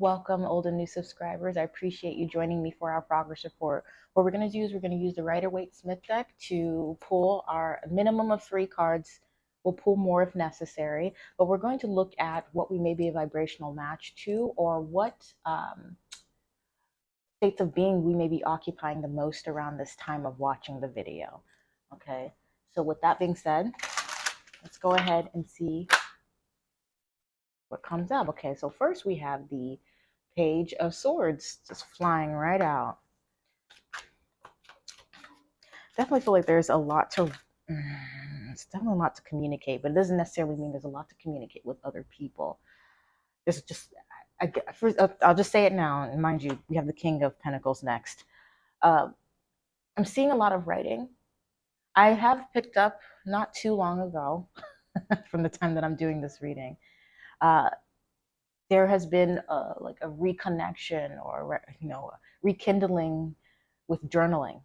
Welcome, old and new subscribers. I appreciate you joining me for our progress report. What we're going to do is we're going to use the Rider Waite Smith deck to pull our minimum of three cards. We'll pull more if necessary, but we're going to look at what we may be a vibrational match to or what um, states of being we may be occupying the most around this time of watching the video. Okay, so with that being said, let's go ahead and see what comes up. Okay, so first we have the Page of Swords just flying right out. Definitely feel like there's a lot to, it's definitely a lot to communicate, but it doesn't necessarily mean there's a lot to communicate with other people. There's just, I, first, I'll just say it now, and mind you, we have the King of Pentacles next. Uh, I'm seeing a lot of writing. I have picked up not too long ago, from the time that I'm doing this reading, uh, there has been a, like a reconnection or you know rekindling with journaling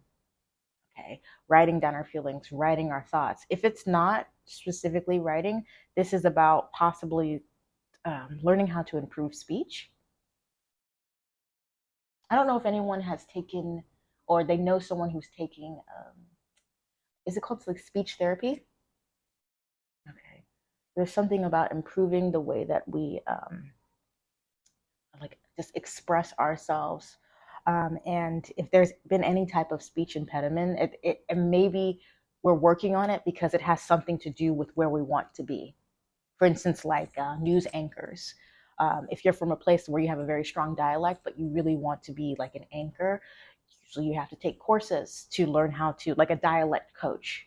okay? Writing down our feelings writing our thoughts. If it's not specifically writing this is about possibly um, learning how to improve speech. I don't know if anyone has taken or they know someone who's taking um, is it called like speech therapy there's something about improving the way that we um, like just express ourselves um, and if there's been any type of speech impediment it, it, it maybe we're working on it because it has something to do with where we want to be. For instance like uh, news anchors. Um, if you're from a place where you have a very strong dialect but you really want to be like an anchor usually you have to take courses to learn how to like a dialect coach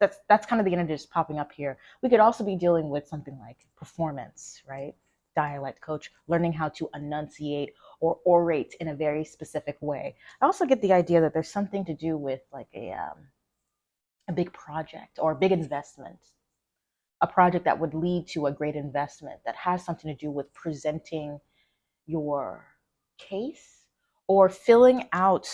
that's that's kind of the energy that's popping up here. We could also be dealing with something like performance, right? Dialect coach, learning how to enunciate or orate in a very specific way. I also get the idea that there's something to do with like a um, a big project or a big investment, a project that would lead to a great investment that has something to do with presenting your case or filling out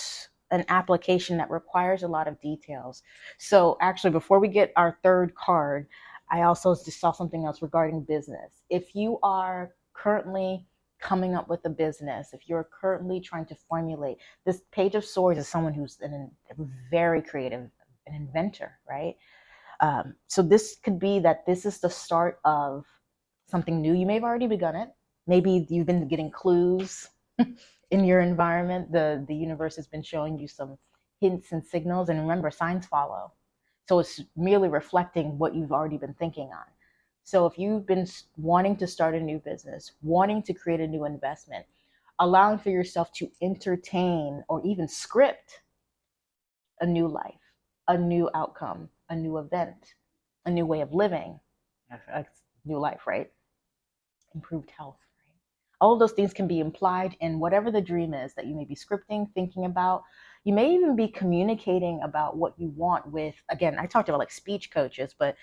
an application that requires a lot of details. So actually, before we get our third card, I also just saw something else regarding business. If you are currently coming up with a business, if you're currently trying to formulate, this Page of Swords is someone who's an, very creative, an inventor, right? Um, so this could be that this is the start of something new. You may have already begun it. Maybe you've been getting clues in your environment, the, the universe has been showing you some hints and signals. And remember, signs follow. So it's merely reflecting what you've already been thinking on. So if you've been wanting to start a new business, wanting to create a new investment, allowing for yourself to entertain or even script a new life, a new outcome, a new event, a new way of living, a new life, right? Improved health all of those things can be implied in whatever the dream is that you may be scripting, thinking about. You may even be communicating about what you want with, again, I talked about like speech coaches, but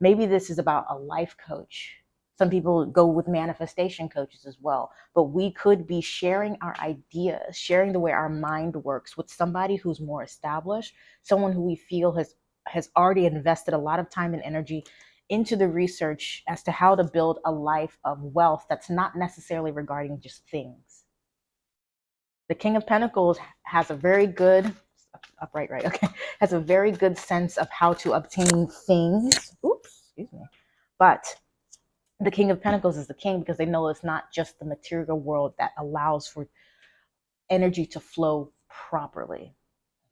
maybe this is about a life coach. Some people go with manifestation coaches as well. But we could be sharing our ideas, sharing the way our mind works with somebody who's more established, someone who we feel has has already invested a lot of time and energy into the research as to how to build a life of wealth that's not necessarily regarding just things. The King of Pentacles has a very good, upright, right, okay, has a very good sense of how to obtain things. Oops, excuse me. But the King of Pentacles is the king because they know it's not just the material world that allows for energy to flow properly.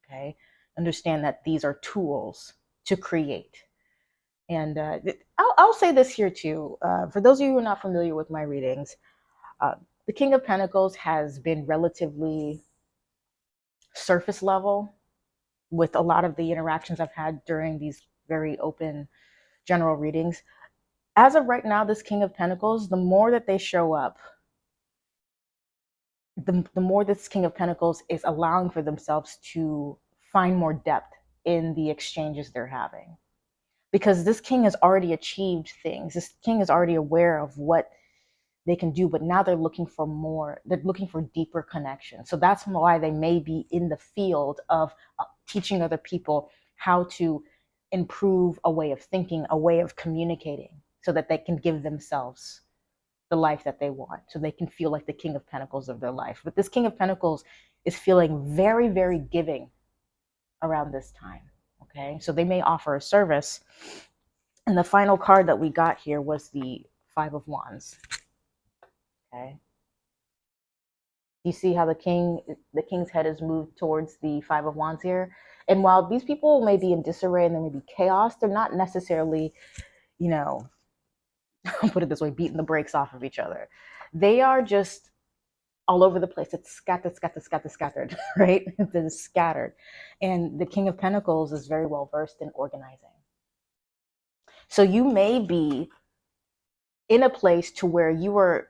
Okay. Understand that these are tools to create. And uh, I'll, I'll, say this here too. Uh, for those of you who are not familiar with my readings, uh, the King of Pentacles has been relatively surface level with a lot of the interactions I've had during these very open general readings. As of right now, this King of Pentacles, the more that they show up, the, the more this King of Pentacles is allowing for themselves to find more depth in the exchanges they're having because this king has already achieved things. This king is already aware of what they can do, but now they're looking for more. They're looking for deeper connection. So that's why they may be in the field of uh, teaching other people how to improve a way of thinking, a way of communicating, so that they can give themselves the life that they want so they can feel like the king of pentacles of their life but this king of pentacles is feeling very very giving around this time okay? So they may offer a service. And the final card that we got here was the five of wands. Okay? You see how the king the king's head is moved towards the five of wands here? And while these people may be in disarray and there may be chaos they're not necessarily you know put it this way, beating the brakes off of each other. They are just all over the place. It's scattered, scattered, scattered, scattered, right? It's scattered. And the King of Pentacles is very well versed in organizing. So you may be in a place to where you are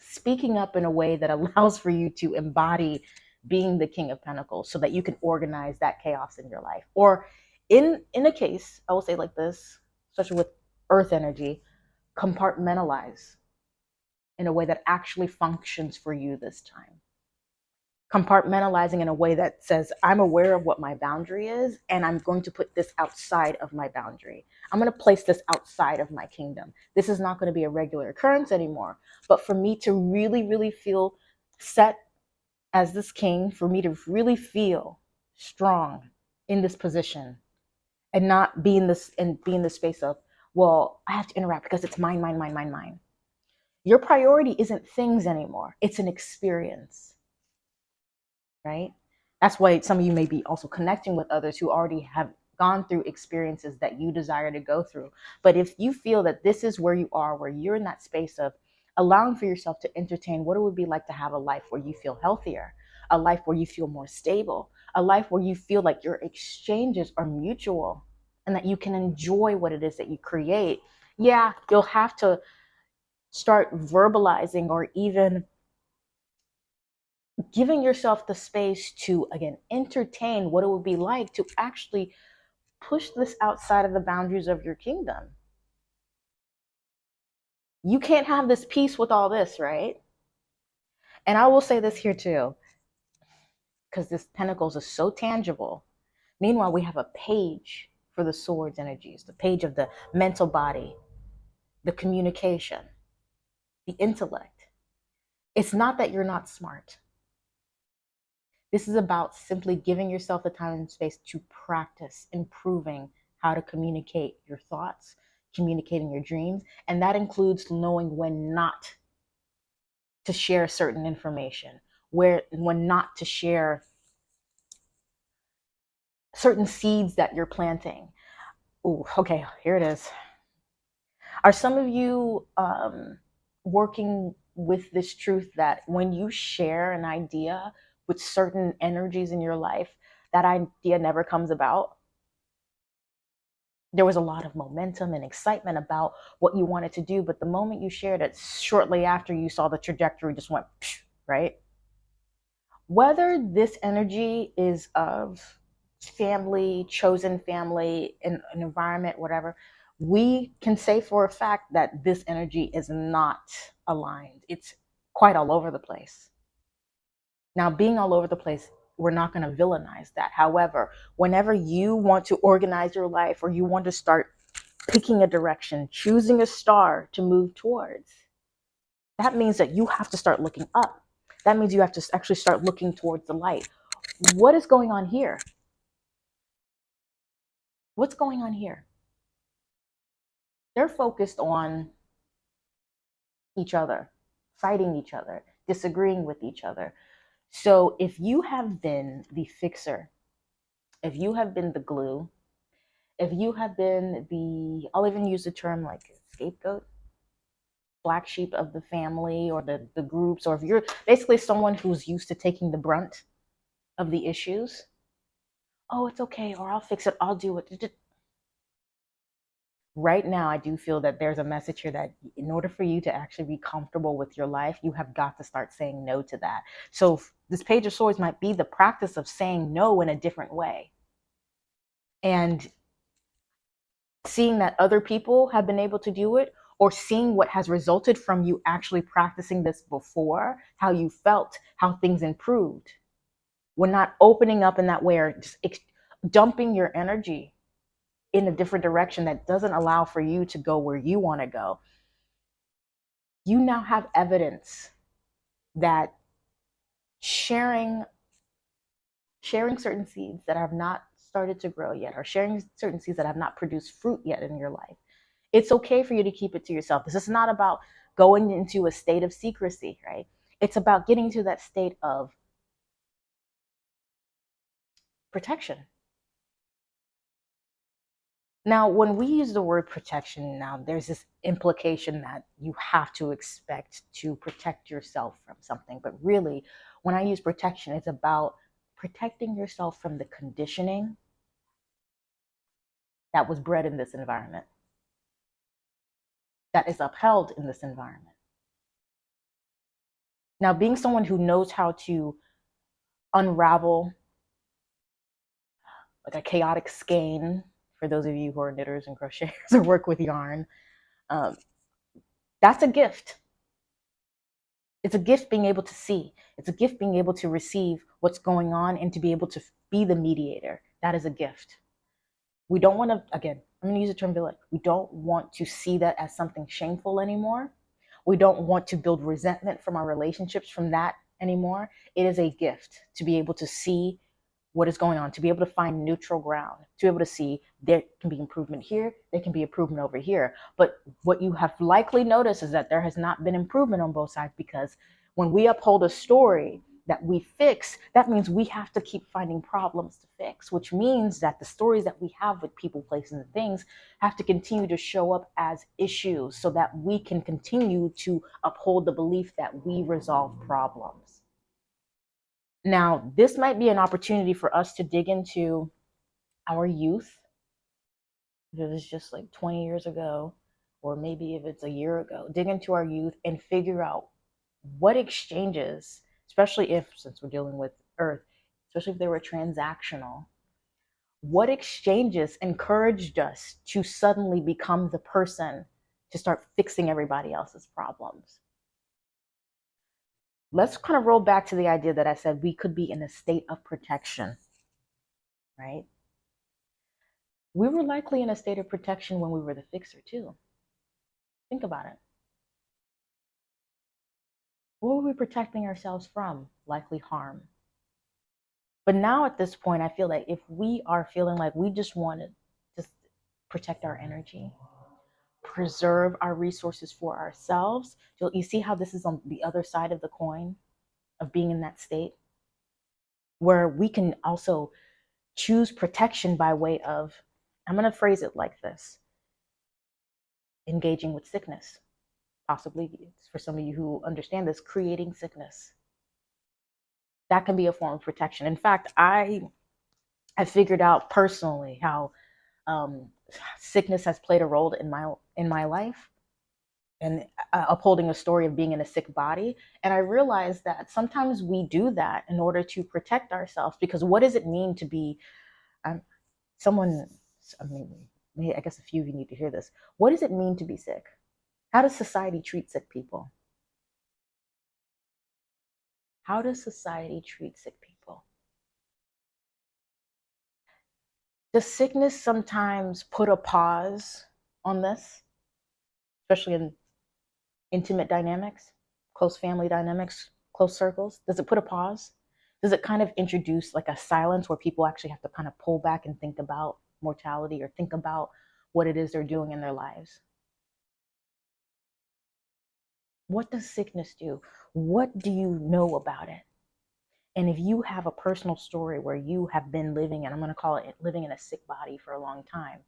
speaking up in a way that allows for you to embody being the king of pentacles so that you can organize that chaos in your life or in in a case i will say like this especially with earth energy, compartmentalize in a way that actually functions for you this time. Compartmentalizing in a way that says, I'm aware of what my boundary is, and I'm going to put this outside of my boundary. I'm going to place this outside of my kingdom. This is not going to be a regular occurrence anymore. But for me to really, really feel set as this king, for me to really feel strong in this position and not be in this and be in the space of well, I have to interact because it's mine, mine, mine, mine, mine. Your priority isn't things anymore, it's an experience, right? That's why some of you may be also connecting with others who already have gone through experiences that you desire to go through. But if you feel that this is where you are, where you're in that space of allowing for yourself to entertain what it would be like to have a life where you feel healthier, a life where you feel more stable, a life where you feel like your exchanges are mutual, and that you can enjoy what it is that you create, yeah, you'll have to start verbalizing or even giving yourself the space to, again, entertain what it would be like to actually push this outside of the boundaries of your kingdom. You can't have this peace with all this, right? And I will say this here too, because this Pentacles is so tangible. Meanwhile, we have a page for the swords energies, the page of the mental body, the communication, the intellect. It's not that you're not smart. This is about simply giving yourself the time and space to practice improving how to communicate your thoughts, communicating your dreams. And that includes knowing when not to share certain information, where when not to share certain seeds that you're planting. Oh, okay, here it is. Are some of you um, working with this truth that when you share an idea with certain energies in your life, that idea never comes about? There was a lot of momentum and excitement about what you wanted to do, but the moment you shared it, shortly after you saw the trajectory just went, right? Whether this energy is of family, chosen family, an environment, whatever, we can say for a fact that this energy is not aligned. It's quite all over the place. Now, being all over the place, we're not going to villainize that. However, whenever you want to organize your life or you want to start picking a direction, choosing a star to move towards, that means that you have to start looking up. That means you have to actually start looking towards the light. What is going on here? What's going on here? They're focused on each other, fighting each other, disagreeing with each other. So if you have been the fixer, if you have been the glue, if you have been the, I'll even use the term like scapegoat, black sheep of the family or the, the groups, or if you're basically someone who's used to taking the brunt of the issues, oh, it's okay, or I'll fix it, I'll do it. Right now, I do feel that there's a message here that in order for you to actually be comfortable with your life, you have got to start saying no to that. So, this Page of Swords might be the practice of saying no in a different way. And seeing that other people have been able to do it, or seeing what has resulted from you actually practicing this before, how you felt, how things improved we're not opening up in that way or just dumping your energy in a different direction that doesn't allow for you to go where you want to go. you now have evidence that sharing sharing certain seeds that have not started to grow yet or sharing certain seeds that have not produced fruit yet in your life it's okay for you to keep it to yourself this is not about going into a state of secrecy right it's about getting to that state of protection now, when we use the word protection, now there's this implication that you have to expect to protect yourself from something. But really, when I use protection, it's about protecting yourself from the conditioning that was bred in this environment, that is upheld in this environment. Now, being someone who knows how to unravel like a chaotic skein for those of you who are knitters and crocheters or work with yarn, um, that's a gift. It's a gift being able to see. It's a gift being able to receive what's going on and to be able to be the mediator. That is a gift. We don't want to, again, I'm going to use the term villain. We don't want to see that as something shameful anymore. We don't want to build resentment from our relationships from that anymore. It is a gift to be able to see what is going on, to be able to find neutral ground, to be able to see there can be improvement here, there can be improvement over here. But what you have likely noticed is that there has not been improvement on both sides because when we uphold a story that we fix, that means we have to keep finding problems to fix, which means that the stories that we have with people, places, and things have to continue to show up as issues so that we can continue to uphold the belief that we resolve problems. Now, this might be an opportunity for us to dig into our youth. If it was just like 20 years ago, or maybe if it's a year ago, dig into our youth and figure out what exchanges, especially if, since we're dealing with Earth, especially if they were transactional, what exchanges encouraged us to suddenly become the person to start fixing everybody else's problems? Let's kind of roll back to the idea that I said we could be in a state of protection, right? We were likely in a state of protection when we were the fixer, too. Think about it. What were we protecting ourselves from? Likely harm. But now at this point, I feel like if we are feeling like we just want to just protect our energy, preserve our resources for ourselves. You see how this is on the other side of the coin of being in that state where we can also choose protection by way of, I'm going to phrase it like this engaging with sickness. Possibly, for some of you who understand this, creating sickness. That can be a form of protection. In fact, I have figured out personally how um, sickness has played a role in my in my life and uh, upholding a story of being in a sick body. And i realized that sometimes we do that in order to protect ourselves because what does it mean to be um, someone i mean i guess a few of you need to hear this. What does it mean to be sick? How does society treat sick people? How does society treat sick people does sickness sometimes put a pause on this, especially in intimate dynamics, close family dynamics, close circles? Does it put a pause? Does it kind of introduce like a silence where people actually have to kind of pull back and think about mortality or think about what it is they're doing in their lives? What does sickness do? What do you know about it? And if you have a personal story where you have been living, and I'm going to call it living in a sick body for a long time,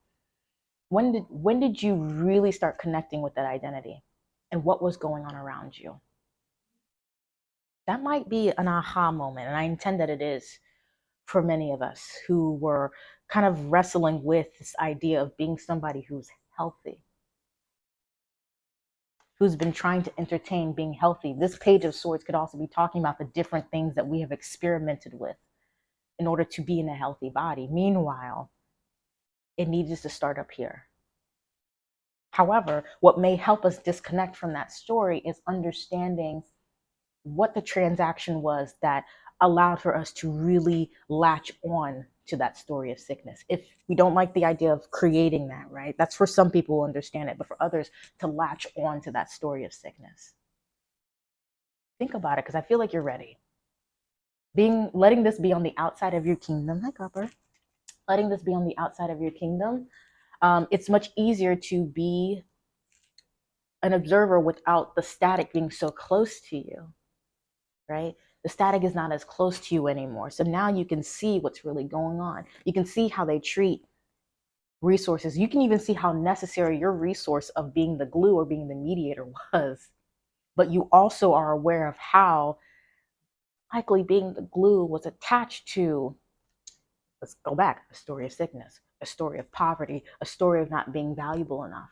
when did when did you really start connecting with that identity, and what was going on around you? That might be an aha moment, and I intend that it is for many of us who were kind of wrestling with this idea of being somebody who's healthy who's been trying to entertain being healthy. This page of swords could also be talking about the different things that we have experimented with in order to be in a healthy body. Meanwhile, it needs to start up here. However, what may help us disconnect from that story is understanding what the transaction was that allowed for us to really latch on to that story of sickness. If we don't like the idea of creating that, right? That's for some people who understand it, but for others to latch on to that story of sickness. Think about it because I feel like you're ready. Being letting this be on the outside of your kingdom, hi copper. Letting this be on the outside of your kingdom, um, it's much easier to be an observer without the static being so close to you, right? The static is not as close to you anymore. So now you can see what's really going on. You can see how they treat resources. You can even see how necessary your resource of being the glue or being the mediator was. But you also are aware of how likely being the glue was attached to, let's go back, a story of sickness, a story of poverty, a story of not being valuable enough.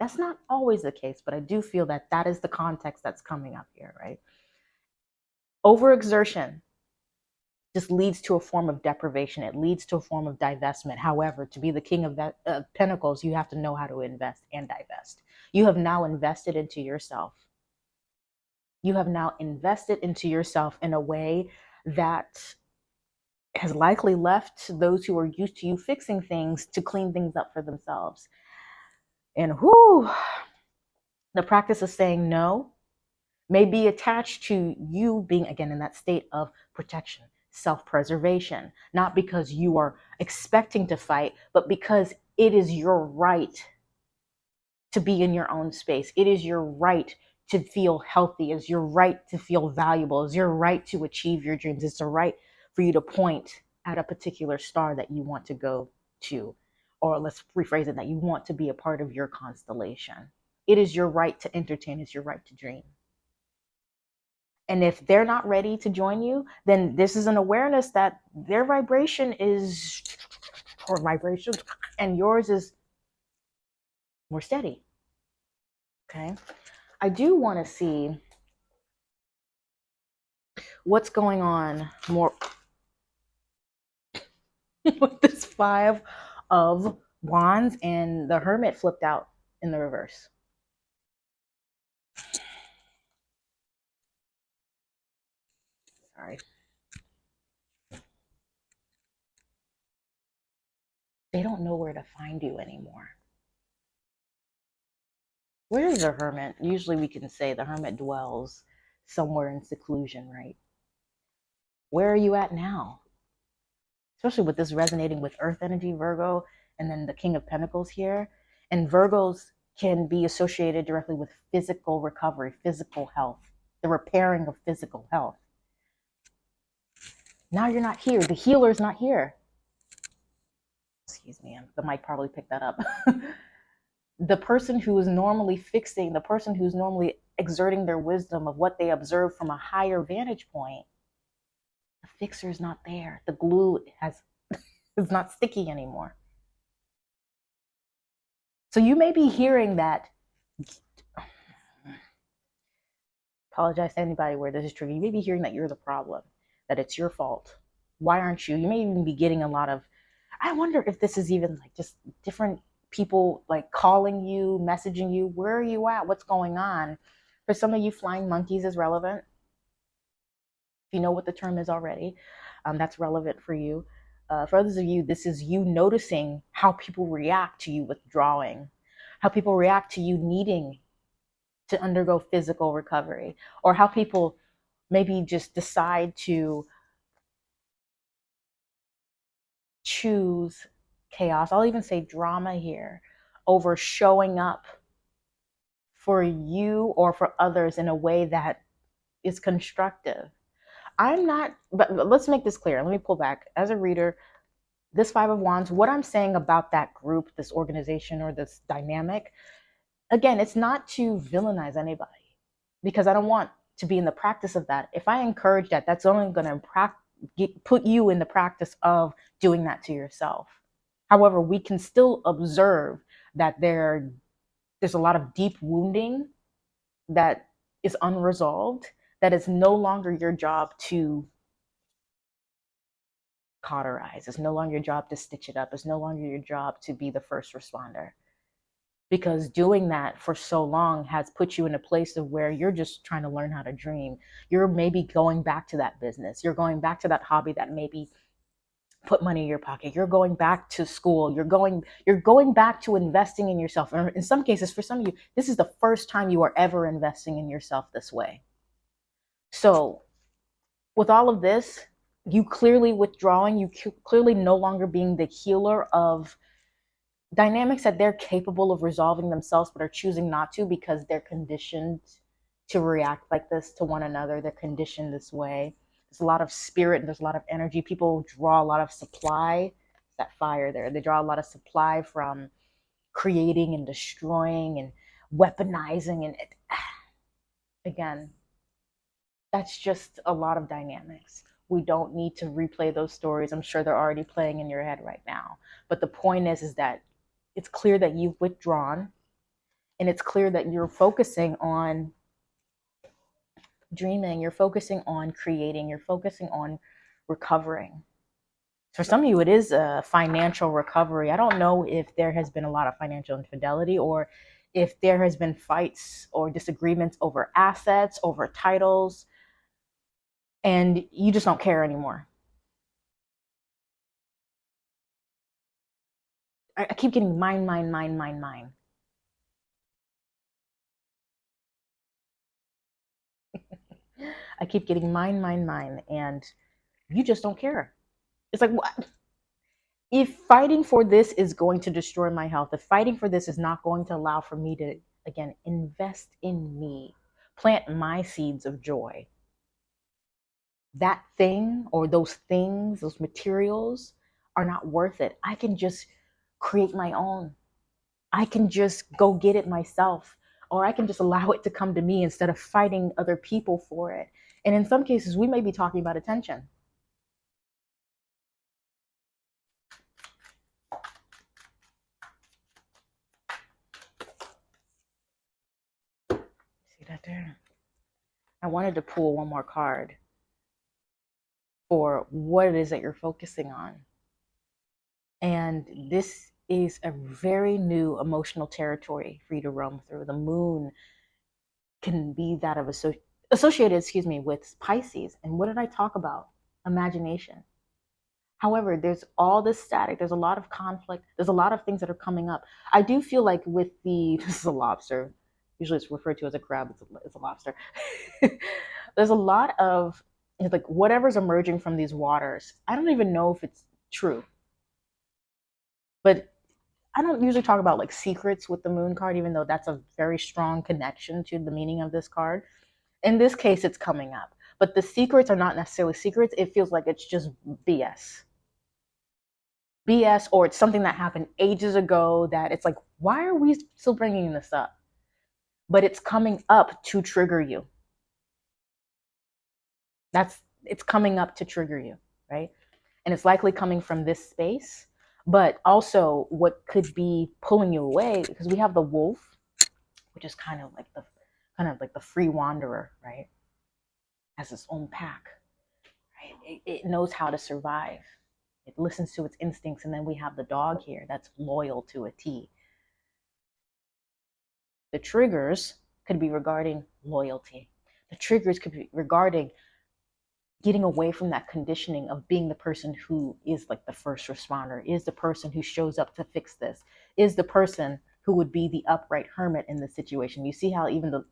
That's not always the case, but I do feel that that is the context that's coming up here, right? Overexertion just leads to a form of deprivation. It leads to a form of divestment. However, to be the king of that, uh, pentacles, you have to know how to invest and divest. You have now invested into yourself. You have now invested into yourself in a way that has likely left those who are used to you fixing things to clean things up for themselves. And whoo, the practice of saying no may be attached to you being, again, in that state of protection, self preservation, not because you are expecting to fight, but because it is your right to be in your own space. It is your right to feel healthy. It's your right to feel valuable. It's your right to achieve your dreams. It's a right for you to point at a particular star that you want to go to or let's rephrase it that you want to be a part of your constellation. It is your right to entertain, it's your right to dream. And if they're not ready to join you, then this is an awareness that their vibration is or vibration and yours is more steady. Okay. I do want to see what's going on more with this five of wands and the hermit flipped out in the reverse. Sorry. They don't know where to find you anymore. Where is the hermit? Usually we can say the hermit dwells somewhere in seclusion, right? Where are you at now? especially with this resonating with earth energy, Virgo, and then the King of Pentacles here. And Virgos can be associated directly with physical recovery, physical health, the repairing of physical health. Now you're not here. The healer's not here. Excuse me, the mic probably picked that up. the person who is normally fixing, the person who's normally exerting their wisdom of what they observe from a higher vantage point the fixer is not there. The glue has is not sticky anymore. So you may be hearing that. Apologize to anybody where this is true. You may be hearing that you're the problem, that it's your fault. Why aren't you? You may even be getting a lot of. I wonder if this is even like just different people like calling you, messaging you. Where are you at? What's going on? For some of you, flying monkeys is relevant If you know what the term is already, um, that's relevant for you. Uh, for others of you, this is you noticing how people react to you withdrawing, how people react to you needing to undergo physical recovery, or how people maybe just decide to choose chaos. I'll even say drama here over showing up for you or for others in a way that is constructive. I'm not, but, let's make this clear. Let me pull back. As a reader, this Five of Wands, what I'm saying about that group, this organization, or this dynamic, again, it's not to villainize anybody because I don't want to be in the practice of that. If I encourage that, that's only going to put you in the practice of doing that to yourself. However, we can still observe that there, there's a lot of deep wounding that is unresolved that it's no longer your job to cauterize. It's no longer your job to stitch it up. It's no longer your job to be the first responder. Because doing that for so long has put you in a place of where you're just trying to learn how to dream. You're maybe going back to that business. You're going back to that hobby that maybe put money in your pocket. You're going back to school. You're going you're going back to investing in yourself. Or in some cases for some of you, this is the first time you are ever investing in yourself this way. So, with all of this, you clearly withdrawing, you clearly no longer being the healer of dynamics that they're capable of resolving themselves but are choosing not to because they're conditioned to react like this to one another. They're conditioned this way there's a lot of spirit and there's a lot of energy. People draw a lot of supply. That fire there. They draw a lot of supply from creating and destroying and weaponizing. And it, again, that's just a lot of dynamics. We don't need to replay those stories. I'm sure they're already playing in your head right now. But the point is, is that it's clear that you've withdrawn and it's clear that you're focusing on dreaming, you're focusing on creating, you're focusing on recovering. For some of you, it is a financial recovery. I don't know if there has been a lot of financial infidelity or if there has been fights or disagreements over assets, over titles, and you just don't care anymore. I, keep getting mine, mine, mine, mine, mine. I keep getting mine, mine, mine, and you just don't care. It's like, what? If fighting for this is going to destroy my health, if fighting for this is not going to allow for me to, again, invest in me, plant my seeds of joy, that thing or those things, those materials are not worth it. I can just create my own. I can just go get it myself, or I can just allow it to come to me instead of fighting other people for it. And in some cases, we may be talking about attention. See that there? I wanted to pull one more card for what it is that you're focusing on. And this is a very new emotional territory for you to roam through. The moon can be that of associated, excuse me, with Pisces. And what did I talk about? Imagination. However, there's all this static. There's a lot of conflict. There's a lot of things that are coming up. I do feel like with the, this is a lobster. Usually it's referred to as a crab. It's a, it's a lobster. there's a lot of like whatever's emerging from these waters. I don't even know if it's true. But I don't usually talk about like secrets with the moon card, even though that's a very strong connection to the meaning of this card in this case, it's coming up. But the secrets are not necessarily secrets. It feels like it's just BS. BS, or it's something that happened ages ago that it's like, why are we still bringing this up? But it's coming up to trigger you. That's it's coming up to trigger you, right? And it's likely coming from this space, but also what could be pulling you away because we have the wolf, which is kind of like the kind of like the free wanderer, right? Has its own pack, right? It, it knows how to survive. It listens to its instincts. And then we have the dog here that's loyal to a T. The triggers could be regarding loyalty. The triggers could be regarding getting away from that conditioning of being the person who is like the first responder, is the person who shows up to fix this, is the person who would be the upright hermit in the situation. You see how even the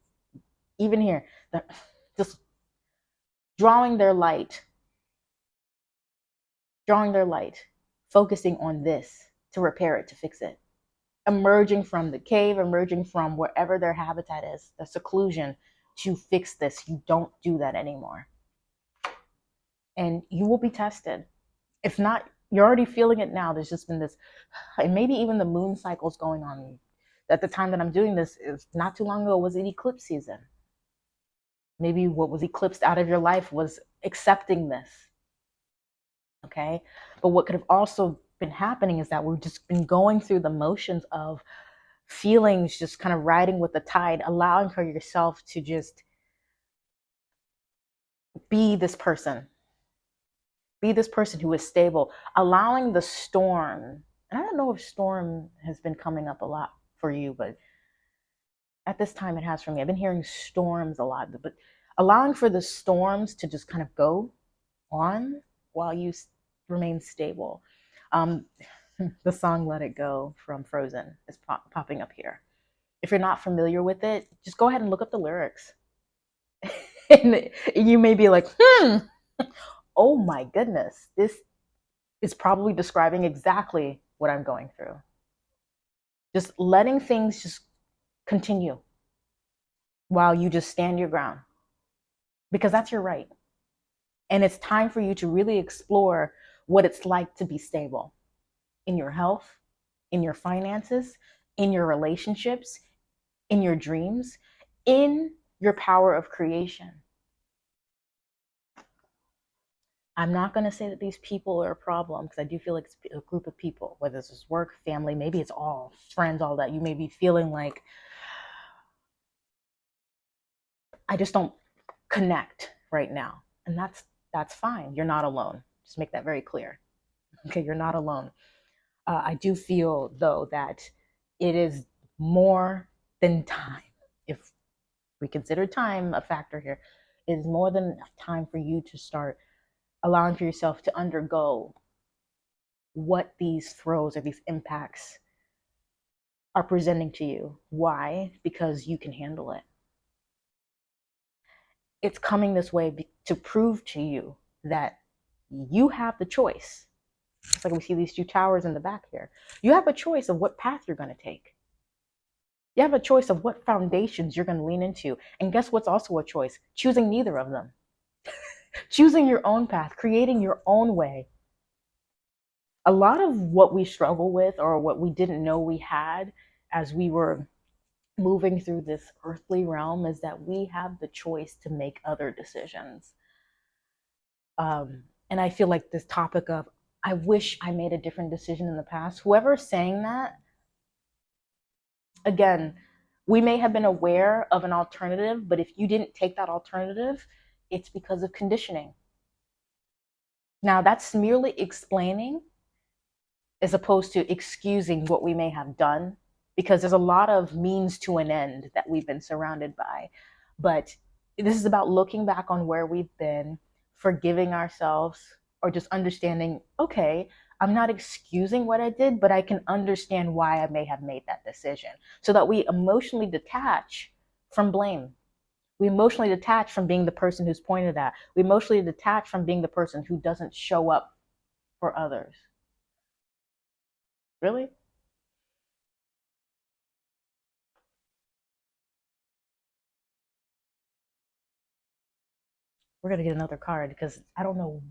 even here, just drawing their light, drawing their light, focusing on this to repair it, to fix it. Emerging from the cave, emerging from wherever their habitat is, the seclusion to fix this. You don't do that anymore. And you will be tested. If not, you're already feeling it now. There's just been this, and maybe even the moon cycles going on. At the time that I'm doing this, is not too long ago was an eclipse season. Maybe what was eclipsed out of your life was accepting this. Okay. But what could have also been happening is that we've just been going through the motions of feelings, just kind of riding with the tide, allowing for yourself to just be this person, be this person who is stable, allowing the storm. And I don't know if storm has been coming up a lot for you, but at this time it has for me. I've been hearing storms a lot, but allowing for the storms to just kind of go on while you remain stable. Um, the song Let It Go from Frozen is pop- popping up here. If you're not familiar with it, just go ahead and look up the lyrics. and you may be like, hmm, oh my goodness, this is probably describing exactly what I'm going through. Just letting things just continue while you just stand your ground because that's your right. And it's time for you to really explore what it's like to be stable in your health, in your finances, in your relationships, in your dreams, in your power of creation. I'm not going to say that these people are a problem because I do feel like it's a group of people, whether it's work, family, maybe it's all friends, all that. You may be feeling like I just don't connect right now. And that's that's fine. You're not alone. Just make that very clear. Okay, you're not alone. Uh, I do feel though that it is more than time. If we consider time a factor here, it is more than enough time for you to start allowing for yourself to undergo what these throws or these impacts are presenting to you. Why? Because you can handle it it's coming this way to prove to you that you have the choice. It's like we see these two towers in the back here. You have a choice of what path you're going to take. You have a choice of what foundations you're going to lean into. And guess what's also a choice? Choosing neither of them. Choosing your own path, creating your own way. A lot of what we struggle with or what we didn't know we had as we were moving through this earthly realm is that we have the choice to make other decisions. Um, and I feel like this topic of, I wish I made a different decision in the past, whoever's saying that, again, we may have been aware of an alternative, but if you didn't take that alternative, it's because of conditioning. Now, that's merely explaining as opposed to excusing what we may have done because there's a lot of means to an end that we've been surrounded by. But this is about looking back on where we've been, forgiving ourselves, or just understanding, okay, I'm not excusing what I did, but I can understand why I may have made that decision so that we emotionally detach from blame. We emotionally detach from being the person who's pointed at. We emotionally detach from being the person who doesn't show up for others. Really? we're gonna get another card because I don't know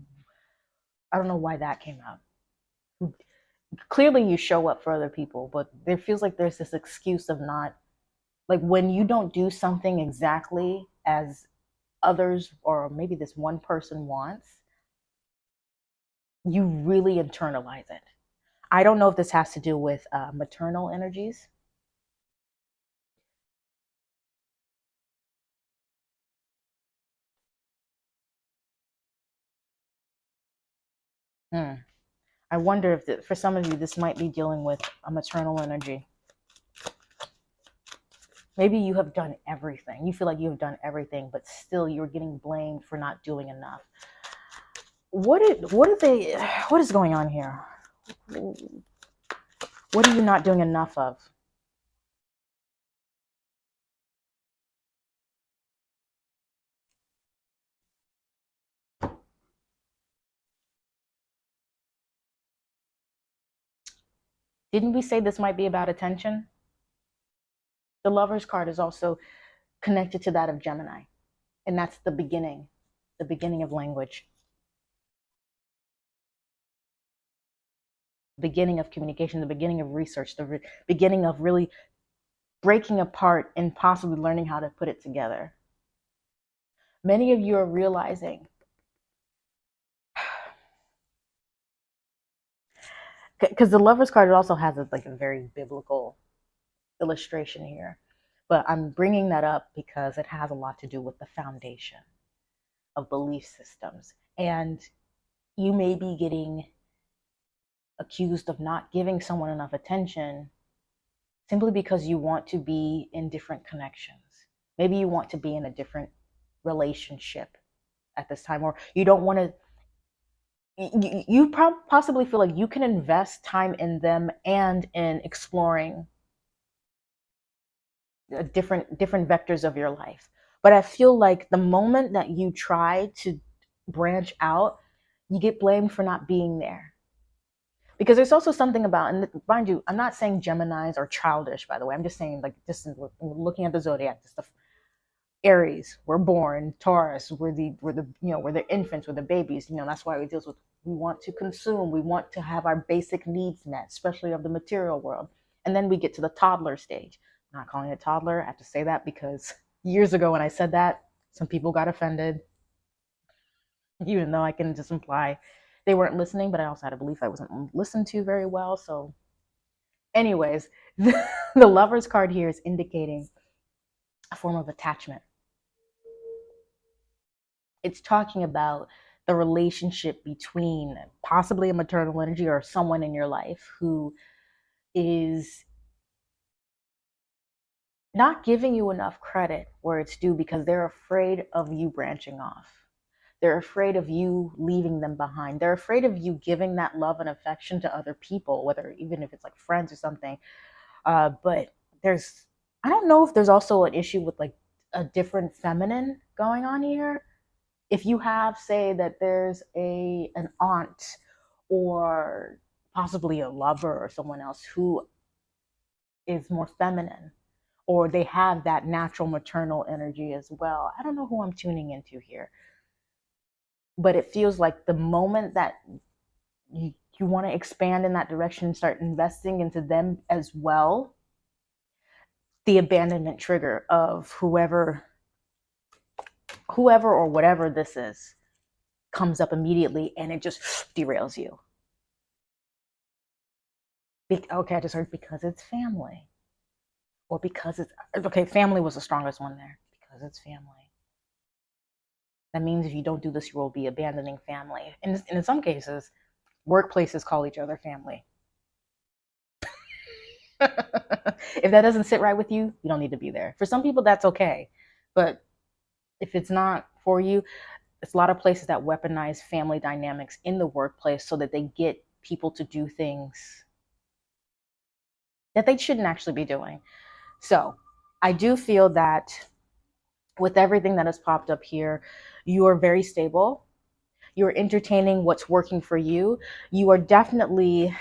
I don't know why that came out. Clearly you show up for other people, but there feels like there's this excuse of not like when you don't do something exactly as others or maybe this one person wants, you really internalize it. I don't know if this has to do with uh, maternal energies Hmm. I wonder if the, for some of you this might be dealing with a maternal energy. Maybe you have done everything. You feel like you have done everything, but still you're getting blamed for not doing enough. What is, what they what is going on here? What are you not doing enough of? Didn't we say this might be about attention? The lover's card is also connected to that of Gemini. And that's the beginning, the beginning of language. beginning of communication, the beginning of research, the re- beginning of really breaking apart and possibly learning how to put it together. Many of you are realizing because the lovers card also has like a very biblical illustration here but i'm bringing that up because it has a lot to do with the foundation of belief systems and you may be getting accused of not giving someone enough attention simply because you want to be in different connections. Maybe you want to be in a different relationship at this time, or you don't want to. You, you possibly feel like you can invest time in them and in exploring different different vectors of your life. But I feel like the moment that you try to branch out, you get blamed for not being there. Because there's also something about and mind you i'm not saying geminis are childish by the way. I'm just saying like just looking at the zodiac just the aries we're born. Taurus we're the we're the you know we're the infants we're the babies. You know that's why we deal with we want to consume we want to have our basic needs met especially of the material world. And then we get to the toddler stage not calling it toddler i have to say that because years ago when i said that some people got offended even though i can just imply they weren't listening, but I also had a belief I wasn't listened to very well. So, anyways, the, the lover's card here is indicating a form of attachment. It's talking about the relationship between possibly a maternal energy or someone in your life who is not giving you enough credit where it's due because they're afraid of you branching off they're afraid of you leaving them behind. They're afraid of you giving that love and affection to other people, whether even if it's like friends or something. Uh, but there's, I don't know if there's also an issue with like a different feminine going on here. If you have, say, that there's a an aunt or possibly a lover or someone else who is more feminine or they have that natural maternal energy as well. I don't know who I'm tuning into here. But it feels like the moment that you, you want to expand in that direction and start investing into them as well the abandonment trigger of whoever whoever or whatever this is comes up immediately and it just derails you. Be- okay i just heard because it's family or because it's uh, okay family was the strongest one there because it's family that means if you don't do this, you will be abandoning family. And, and in some cases, workplaces call each other family. if that doesn't sit right with you, you don't need to be there. For some people, that's okay. But if it's not for you, it's a lot of places that weaponize family dynamics in the workplace so that they get people to do things that they shouldn't actually be doing. So I do feel that with everything that has popped up here, you are very stable. You're entertaining what's working for you. You are definitely,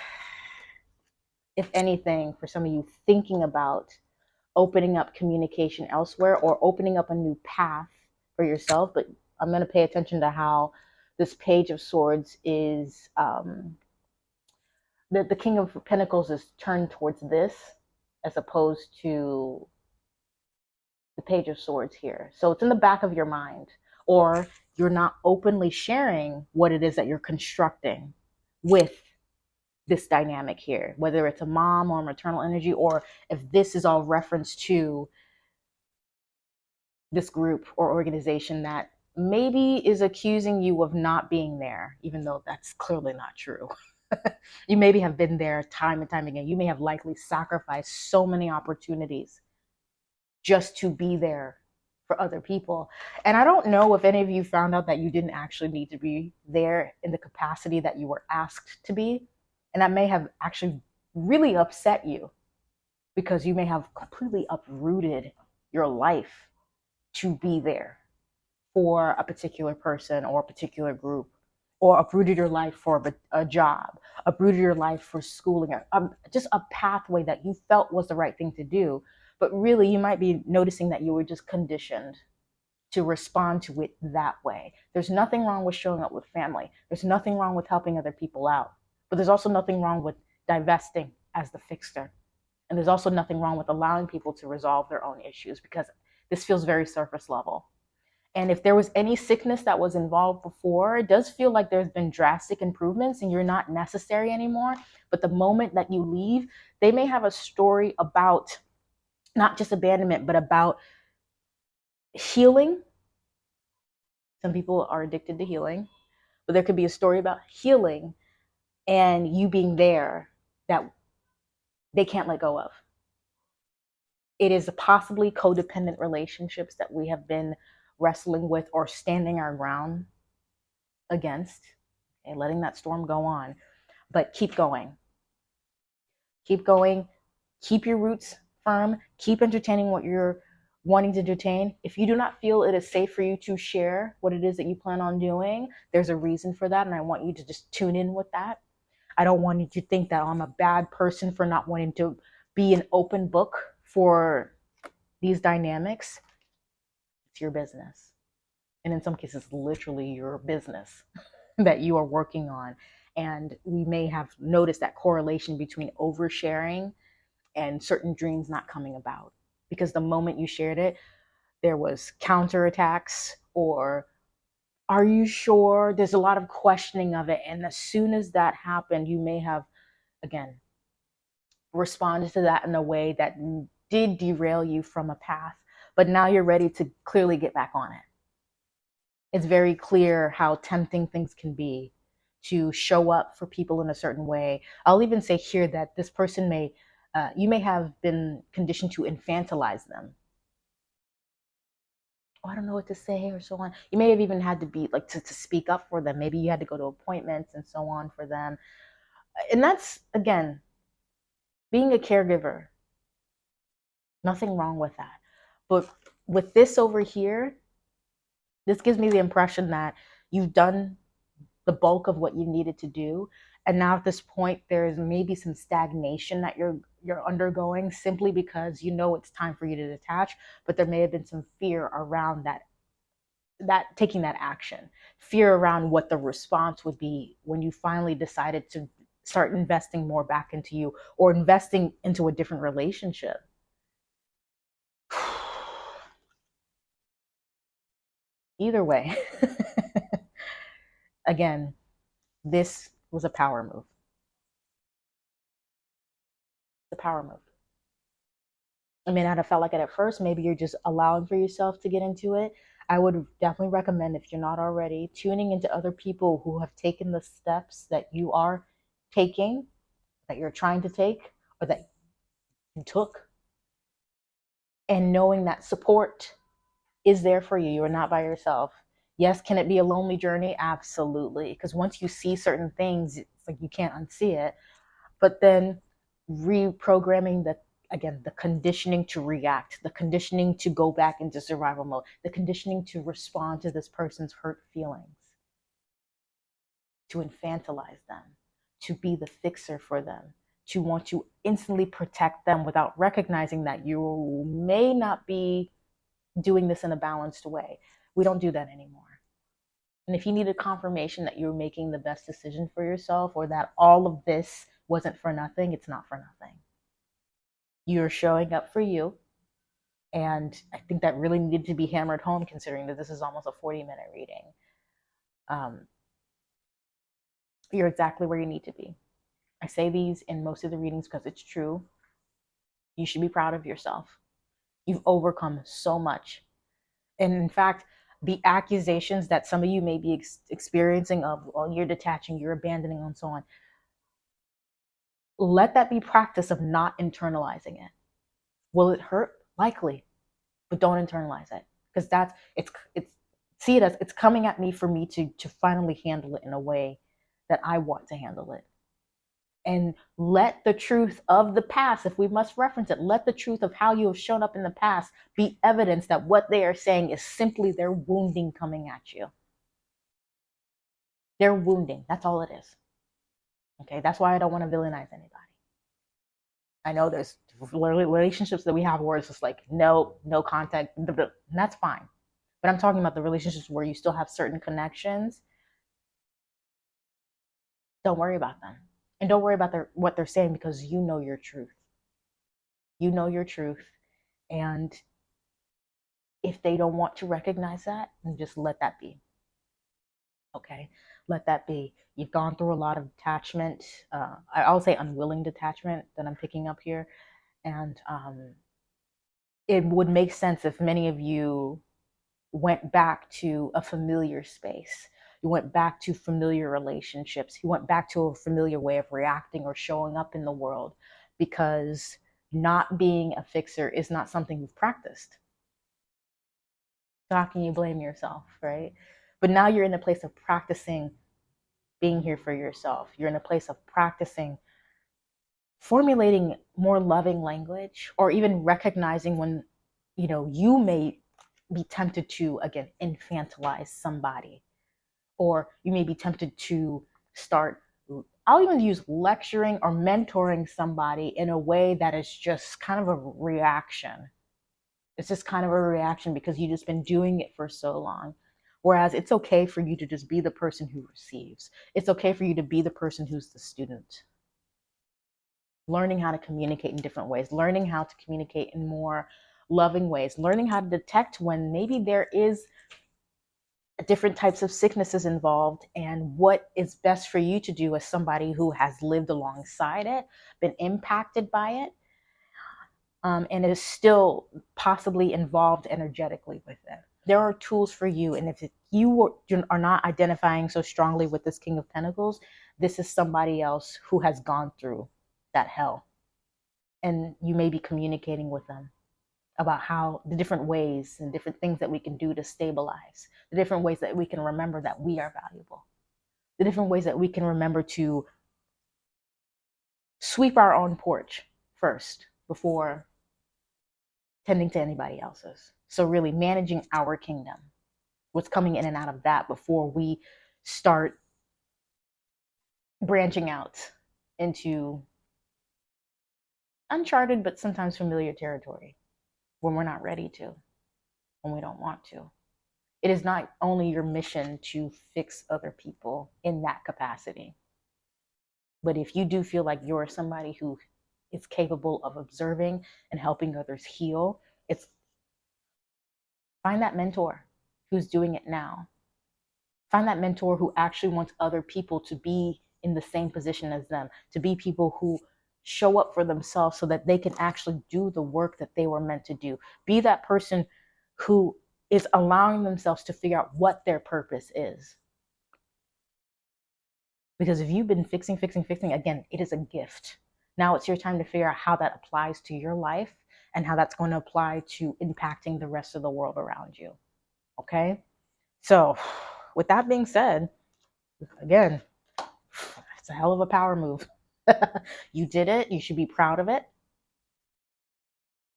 if anything, for some of you, thinking about opening up communication elsewhere or opening up a new path for yourself. But I'm going to pay attention to how this Page of Swords is. Um, the, the King of Pentacles is turned towards this as opposed to the Page of Swords here. So it's in the back of your mind or you're not openly sharing what it is that you're constructing with this dynamic here, whether it's a mom or maternal energy, or if this is all reference to this group or organization that maybe is accusing you of not being there, even though that's clearly not true. you maybe have been there time and time again. You may have likely sacrificed so many opportunities just to be there for other people. And I don't know if any of you found out that you didn't actually need to be there in the capacity that you were asked to be. And that may have actually really upset you because you may have completely uprooted your life to be there for a particular person or a particular group or uprooted your life for a, a job, uprooted your life for schooling, um, just a pathway that you felt was the right thing to do but really, you might be noticing that you were just conditioned to respond to it that way. There's nothing wrong with showing up with family. There's nothing wrong with helping other people out. But there's also nothing wrong with divesting as the fixer. And there's also nothing wrong with allowing people to resolve their own issues because this feels very surface level. And if there was any sickness that was involved before, it does feel like there's been drastic improvements and you're not necessary anymore. But the moment that you leave, they may have a story about not just abandonment, but about healing. Some people are addicted to healing, but there could be a story about healing and you being there that they can't let go of. it is possibly codependent relationships that we have been wrestling with or standing our ground against and okay, letting that storm go on. But keep going. Keep going. Keep your roots firm. Keep entertaining what you're wanting to entertain if you do not feel it is safe for you to share what it is that you plan on doing there's a reason for that and i want you to just tune in with that. I don't want you to think that i'm a bad person for not wanting to be an open book for these dynamics, your business. And in some cases, literally your business that you are working on. And we may have noticed that correlation between oversharing and certain dreams not coming about. Because the moment you shared it, there was counterattacks or are you sure? There's a lot of questioning of it. And as soon as that happened, you may have, again, responded to that in a way that did derail you from a path, but now you're ready to clearly get back on it. It's very clear how tempting things can be to show up for people in a certain way. I'll even say here that this person may, uh, you may have been conditioned to infantilize them. Oh, I don't know what to say or so on. You may have even had to be like to, to speak up for them. Maybe you had to go to appointments and so on for them. And that's, again, being a caregiver Nothing wrong with that. But with this over here, this gives me the impression that you've done the bulk of what you needed to do. And now at this point, there's maybe some stagnation that you're you're undergoing simply because you know it's time for you to detach, but there may have been some fear around that that taking that action. Fear around what the response would be when you finally decided to start investing more back into you or investing into a different relationship either way, again, this was a power move. The power move. I may not have felt like it at first. Maybe you're just allowing for yourself to get into it. I would definitely recommend, if you're not already, tuning into other people who have taken the steps that you are taking, that you're trying to take, or that you took, and knowing that support is there for you. You are not by yourself. Yes, can it be a lonely journey? Absolutely. Because once you see certain things, it's like you can't unsee it. But then reprogramming the again the conditioning to react the conditioning to go back into survival mode the conditioning to respond to this person's hurt feelings to infantilize them to be the fixer for them to want to instantly protect them without recognizing that you may not be doing this in a balanced way. We don't do that anymore. And if you need a confirmation that you're making the best decision for yourself or that all of this wasn't for nothing, it's not for nothing. You're showing up for you. And I think that really needed to be hammered home considering that this is almost a 40 minute reading. Um, you're exactly where you need to be. I say these in most of the readings because it's true. You should be proud of yourself. You've overcome so much. And in fact, the accusations that some of you may be ex- experiencing of, well, you're detaching, you're abandoning, and so on, let that be practice of not internalizing it. Will it hurt? Likely, but don't internalize it because that's it's it's see it as it's coming at me for me to to finally handle it in a way that I want to handle it and let the truth of the past, if we must reference it, let the truth of how you have shown up in the past be evidence that what they are saying is simply their wounding coming at you. They're wounding. That's all it is. Okay, that's why I don't want to villainize anybody. I know there's relationships that we have where it's just like no, no contact, and that's fine. But I'm talking about the relationships where you still have certain connections. Don't worry about them and don't worry about their, what they're saying because you know your truth. You know your truth. And if they don't want to recognize that, then just let that be. Okay, let that be. You've gone through a lot of detachment. Uh, I'll say unwilling detachment that I'm picking up here. And um, it would make sense if many of you went back to a familiar space you went back to familiar relationships. He went back to a familiar way of reacting or showing up in the world because not being a fixer is not something you've practiced. So how can you blame yourself, right? But now you're in a place of practicing being here for yourself. You're in a place of practicing formulating more loving language or even recognizing when you know you may be tempted to again infantilize somebody or you may be tempted to start I'll even use lecturing or mentoring somebody in a way that is just kind of a reaction. It's just kind of a reaction because you've just been doing it for so long. Whereas it's okay for you to just be the person who receives. It's okay for you to be the person who's the student. Learning how to communicate in different ways, learning how to communicate in more loving ways, learning how to detect when maybe there is different types of sicknesses involved and what is best for you to do as somebody who has lived alongside it, been impacted by it, um, and is still possibly involved energetically with it. There are tools for you. And if you are not identifying so strongly with this King of Pentacles, this is somebody else who has gone through that hell. And you may be communicating with them about how the different ways and different things that we can do to stabilize, the different ways that we can remember that we are valuable, the different ways that we can remember to sweep our own porch first before tending to anybody else's. So, really managing our kingdom, what's coming in and out of that before we start branching out into uncharted but sometimes familiar territory when we're not ready to, when we don't want to. It is not only your mission to fix other people in that capacity, but if you do feel like you're somebody who is capable of observing and helping others heal, it's find that mentor who's doing it now. Find that mentor who actually wants other people to be in the same position as them, to be people who show up for themselves so that they can actually do the work that they were meant to do. Be that person who is allowing themselves to figure out what their purpose is. Because if you've been fixing, fixing, fixing, again, it is a gift. Now it's your time to figure out how that applies to your life and how that's going to apply to impacting the rest of the world around you. Okay? So, with that being said, again, it's a hell of a power move. you did it. You should be proud of it.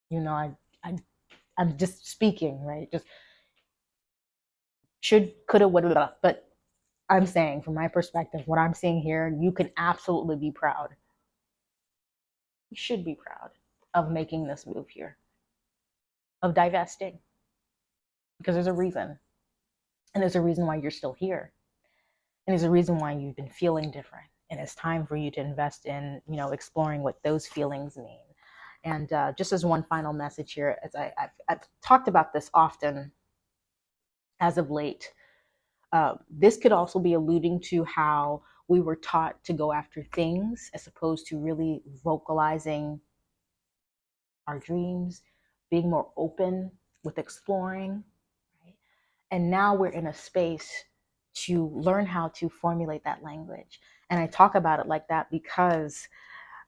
You know, I, I, I'm just speaking, right? Just should, coulda, woulda, but I'm saying from my perspective, what I'm seeing here, you can absolutely be proud. You should be proud of making this move here, of divesting, because there's a reason. And there's a reason why you're still here. And there's a reason why you've been feeling different and it's time for you to invest in you know exploring what those feelings mean and uh, just as one final message here as I, have I've talked about this often as of late uh, this could also be alluding to how we were taught to go after things as opposed to really vocalizing our dreams being more open with exploring right? and now we're in a space to learn how to formulate that language and I talk about it like that because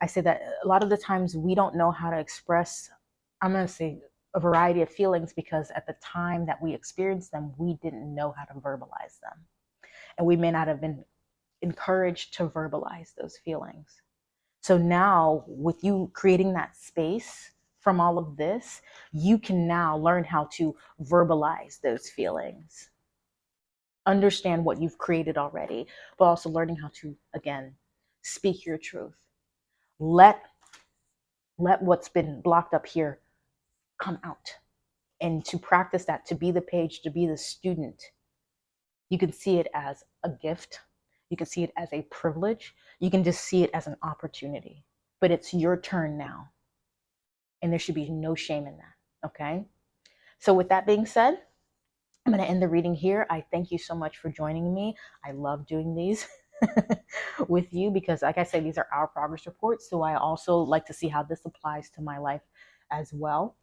I say that a lot of the times we don't know how to express, I'm going to say a variety of feelings because at the time that we experienced them, we didn't know how to verbalize them. And we may not have been encouraged to verbalize those feelings. So now, with you creating that space from all of this, you can now learn how to verbalize those feelings understand what you've created already, but also learning how to, again, speak your truth. Let, let what's been blocked up here come out. And to practice that, to be the page, to be the student, you can see it as a gift. You can see it as a privilege. You can just see it as an opportunity. But it's your turn now. And there should be no shame in that. Okay? So, with that being said, I'm going to end the reading here. I thank you so much for joining me. I love doing these with you because, like I said, these are our progress reports. So I also like to see how this applies to my life as well.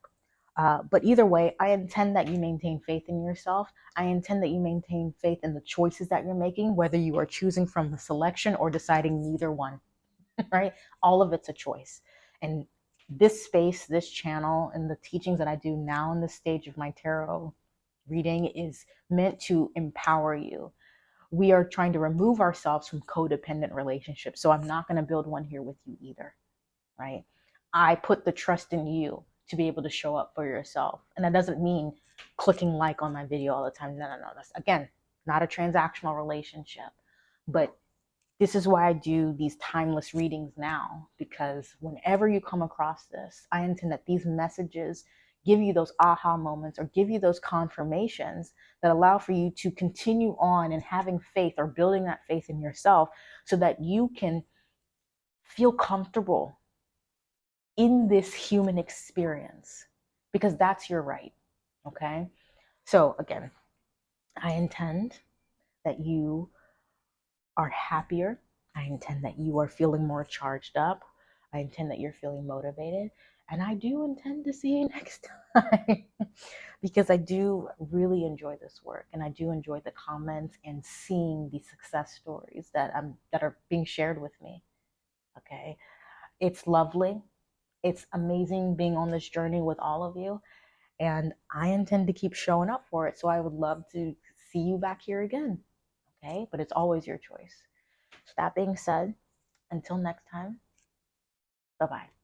Uh, but either way, I intend that you maintain faith in yourself. I intend that you maintain faith in the choices that you're making, whether you are choosing from the selection or deciding neither one, right? All of it's a choice. And this space, this channel, and the teachings that I do now in this stage of my tarot reading is meant to empower you. We are trying to remove ourselves from codependent relationships. So I'm not going to build one here with you either, right? I put the trust in you to be able to show up for yourself. And that doesn't mean clicking like on my video all the time. No, no, no. That's again not a transactional relationship. But this is why I do these timeless readings now, because whenever you come across this, I intend that these messages give you those aha moments or give you those confirmations that allow for you to continue on and having faith or building that faith in yourself so that you can feel comfortable in this human experience because that's your right. Okay. So, again, I intend that you are happier. I intend that you are feeling more charged up. I intend that you're feeling motivated. And I do intend to see you next time because I do really enjoy this work and I do enjoy the comments and seeing the success stories that um that are being shared with me. Okay. It's lovely. It's amazing being on this journey with all of you. And I intend to keep showing up for it. So I would love to see you back here again. Okay. But it's always your choice. So that being said, until next time, bye bye.